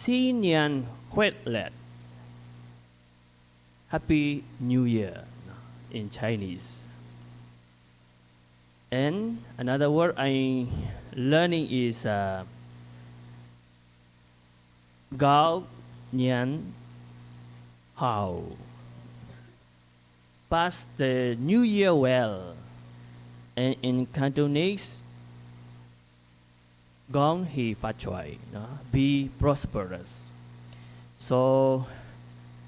Sinian Huetlet. Happy New Year in Chinese. And another word I'm learning is uh, Gao Nian Hao. Pass the New Year well. And in Cantonese, Gong He Fa Choi, no? be prosperous. So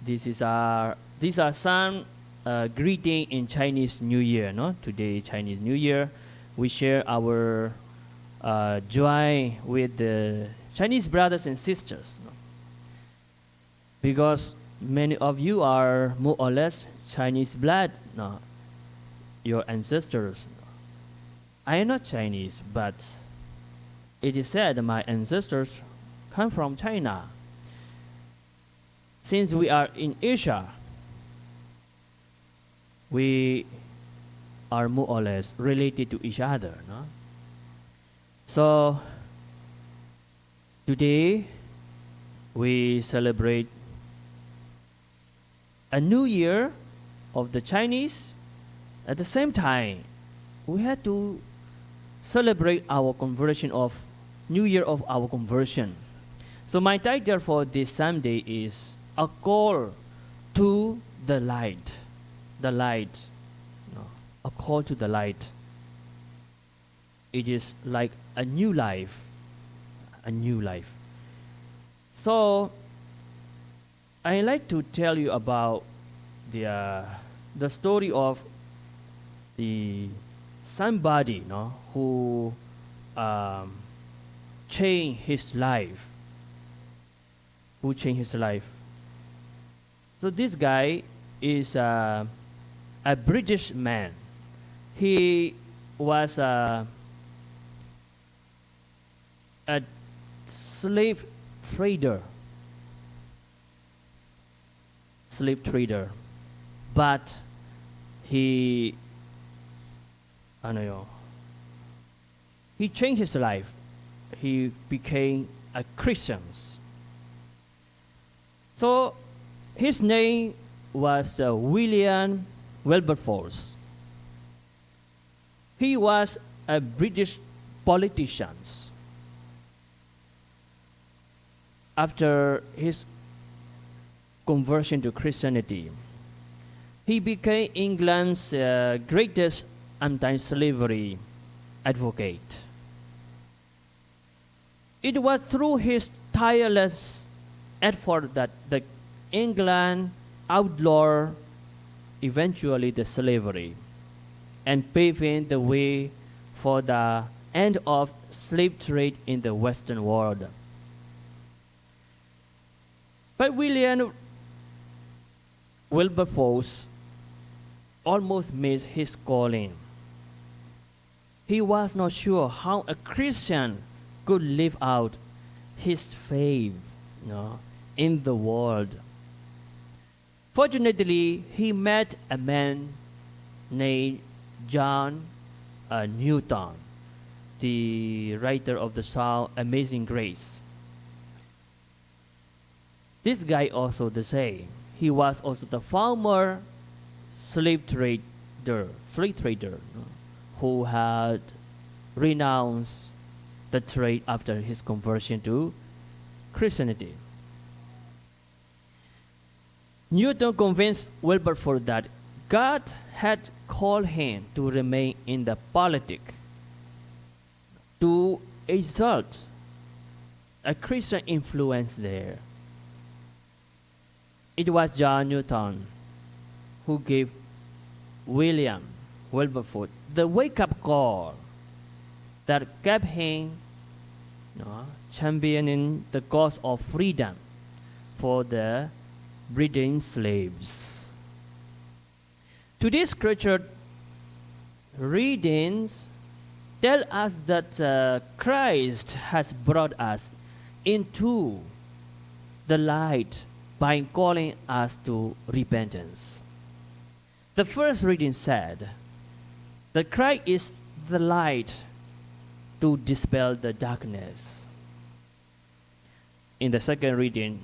this is our these are some uh, greeting in Chinese New Year. No, today Chinese New Year, we share our uh, joy with the Chinese brothers and sisters. No? Because many of you are more or less Chinese blood. No, your ancestors. I am not Chinese, but it is said my ancestors come from China. Since we are in Asia, we are more or less related to each other. No? So today we celebrate a new year of the Chinese. At the same time, we had to celebrate our conversion of New Year of our conversion. So my title for this Sunday is a call to the light the light, no, a call to the light. It is like a new life, a new life. So, I like to tell you about the uh, the story of the somebody, no, who um, changed his life. Who changed his life? So this guy is. Uh, a British man. He was a, a slave trader. Slave trader. But he, I don't know, he changed his life. He became a Christian. So his name was uh, William Wilberforce. He was a British politician. After his conversion to Christianity, he became England's uh, greatest anti-slavery advocate. It was through his tireless effort that the England outlawed eventually the slavery and paving the way for the end of slave trade in the Western world. But William Wilberforce almost missed his calling. He was not sure how a Christian could live out his faith you know, in the world. Fortunately, he met a man named John uh, Newton, the writer of the song Amazing Grace. This guy also the same. He was also the former slave trader, slave trader, who had renounced the trade after his conversion to Christianity. Newton convinced Wilberforce that God had called him to remain in the politic, to exalt a Christian influence there. It was John Newton who gave William Wilberforce the wake-up call that kept him know, championing the cause of freedom for the breeding slaves. Today's scripture readings tell us that uh, Christ has brought us into the light by calling us to repentance. The first reading said that Christ is the light to dispel the darkness. in the second reading,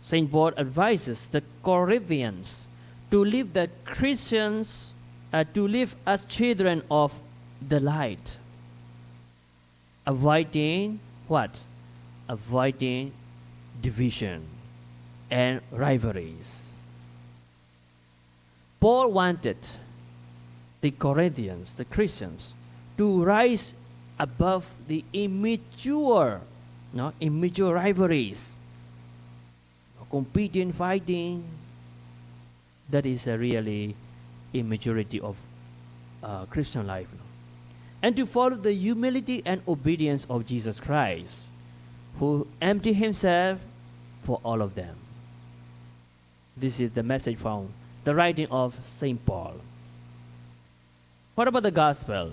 St. Paul advises the Corinthians to live the Christians, uh, to live as children of the light, avoiding what? Avoiding division and rivalries. Paul wanted the Corinthians, the Christians, to rise above the immature, no, immature rivalries, competing, fighting. That is a really immaturity of uh, Christian life. And to follow the humility and obedience of Jesus Christ, who emptied himself for all of them. This is the message from the writing of St. Paul. What about the gospel?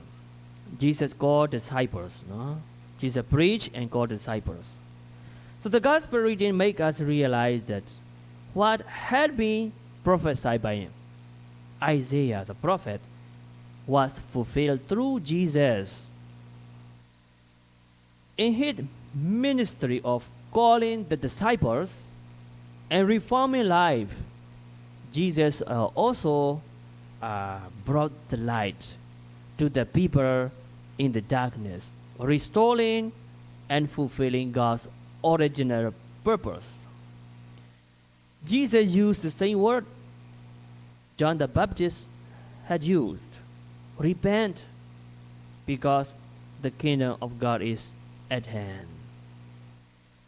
Jesus called disciples. No? Jesus preached and called disciples. So the gospel reading make us realize that what had been prophesied by him, Isaiah the prophet was fulfilled through Jesus. In his ministry of calling the disciples and reforming life, Jesus uh, also uh, brought the light to the people in the darkness, restoring and fulfilling God's original purpose. Jesus used the same word John the Baptist had used repent because the kingdom of God is at hand.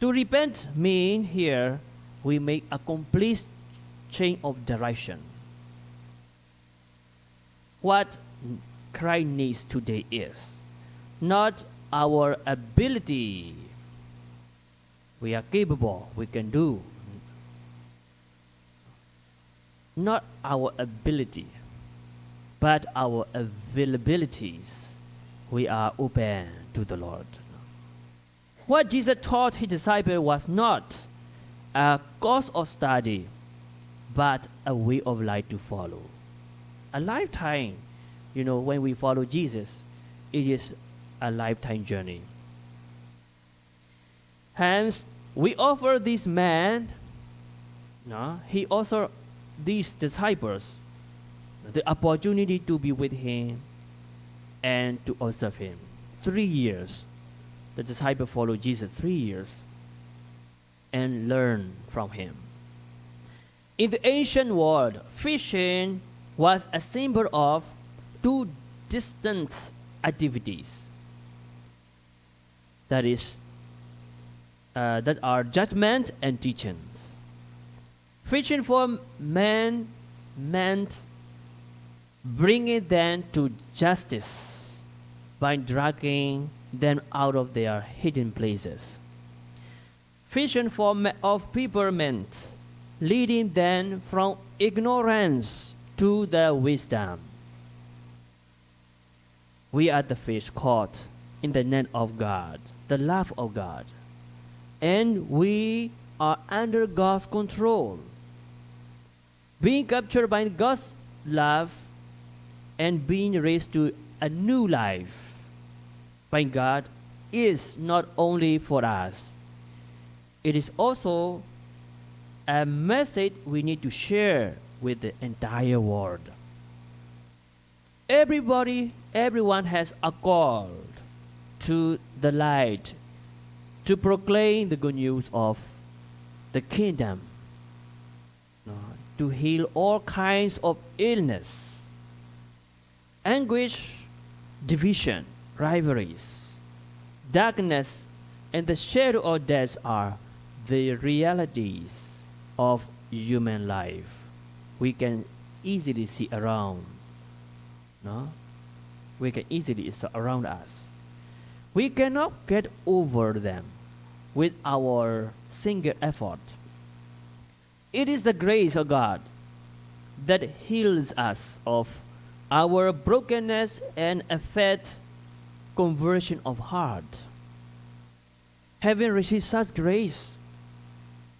To repent mean here we make a complete change of direction. What Christ needs today is not our ability. We are capable, we can do. Not our ability, but our availabilities. We are open to the Lord. What Jesus taught his disciples was not a course of study, but a way of life to follow. A lifetime, you know, when we follow Jesus, it is a lifetime journey. Hence, we offer this man, no, he also these disciples the opportunity to be with him and to observe him. Three years. The disciple followed Jesus three years and learn from him. In the ancient world, fishing was a symbol of two distant activities. That is, uh, that are judgment and teachings. Fishing for men meant bringing them to justice by dragging them out of their hidden places. Vision for of people meant leading them from ignorance to the wisdom. We are the fish caught in the net of God, the love of God, and we are under God's control. Being captured by God's love and being raised to a new life by God is not only for us, it is also a message we need to share with the entire world. Everybody, everyone has a call to the light to proclaim the good news of the kingdom, to heal all kinds of illness anguish, division, rivalries, darkness, and the shadow of death are the realities of human life. We can easily see around. No? We can easily surround us. We cannot get over them with our single effort. It is the grace of God that heals us of our brokenness and affect conversion of heart. Having received such grace,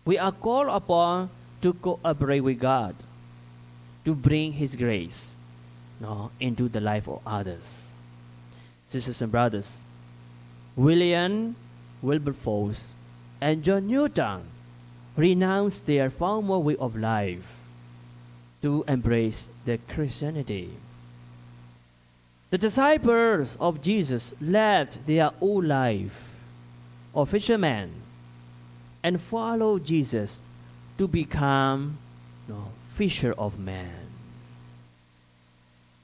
we are called upon to cooperate with God, to bring His grace no, into the life of others. Sisters and brothers, William Wilberforce and John Newton renounced their former way of life to embrace the Christianity. The disciples of Jesus left their old life of fishermen and followed Jesus to become you know, fisher of men.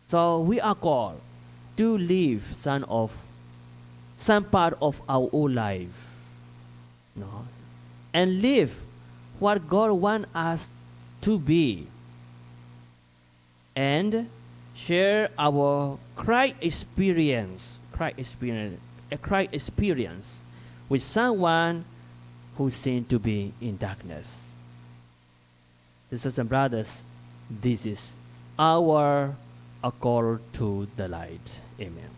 So we are called to live some of some part of our old life. Know, and live what God wants us to be. And share our Christ experience, Christ experience, a Christ experience with someone who seems to be in darkness. Sisters and brothers, this is our call to the light. Amen.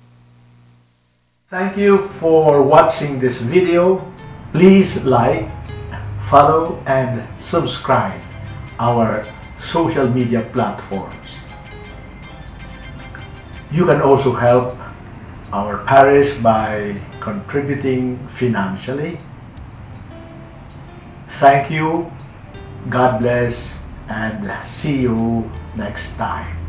Thank you for watching this video. Please like, follow and subscribe our social media platforms. You can also help our parish by contributing financially. Thank you, God bless, and see you next time.